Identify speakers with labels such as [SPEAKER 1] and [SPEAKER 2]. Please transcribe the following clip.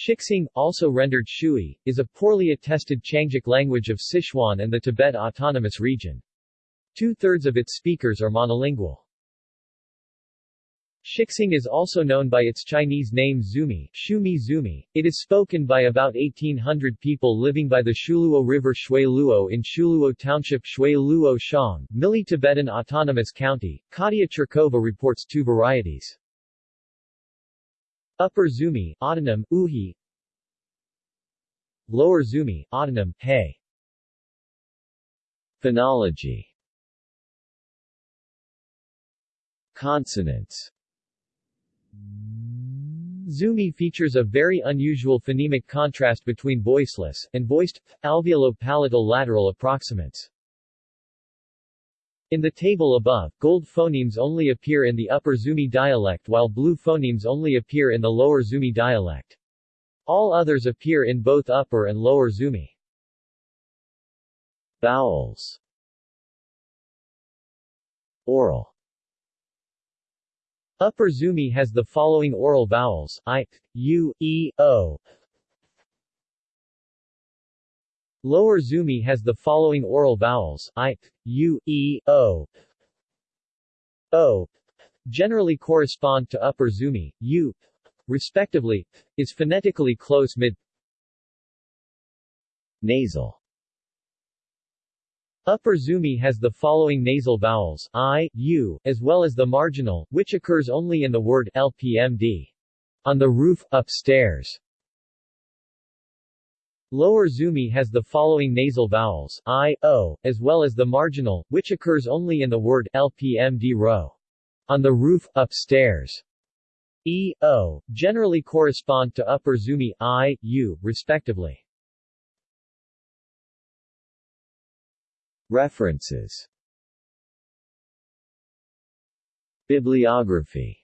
[SPEAKER 1] Shixing, also rendered Shui, is a poorly attested Qiangic language of Sichuan and the Tibet Autonomous Region. Two-thirds of its speakers are monolingual. Shixing is also known by its Chinese name Xumi, Shumi Xumi. It is spoken by about 1,800 people living by the Shuiluo River Shui Luo in Shuiluo Township Shui Luo Shang, Muli Tibetan Autonomous County. Katia Chirkova reports two varieties. Upper Xumi, autonym, Uhi. Lower Xumi, autonym, He. Phonology. Consonants. Xumi features a very unusual phonemic contrast between voiceless and voiced, alveolo-palatal lateral approximants. In the table above, gold phonemes only appear in the Upper Xumi dialect while blue phonemes only appear in the Lower Xumi dialect. All others appear in both Upper and Lower Xumi. Vowels Oral Upper Zumi has the following oral vowels, i, u, e, o. Lower Xumi has the following oral vowels, i, u, e, o, o, generally correspond to Upper Xumi, u, respectively, is phonetically close mid Nasal Upper Xumi has the following nasal vowels, i, u, as well as the marginal, which occurs only in the word lpmd. On the roof, upstairs. Lower Xumi has the following nasal vowels, i, o, as well as the marginal, which occurs only in the word lpmd. On the roof, upstairs. E, o, generally correspond to Upper Xumi, i, u, respectively. References Bibliography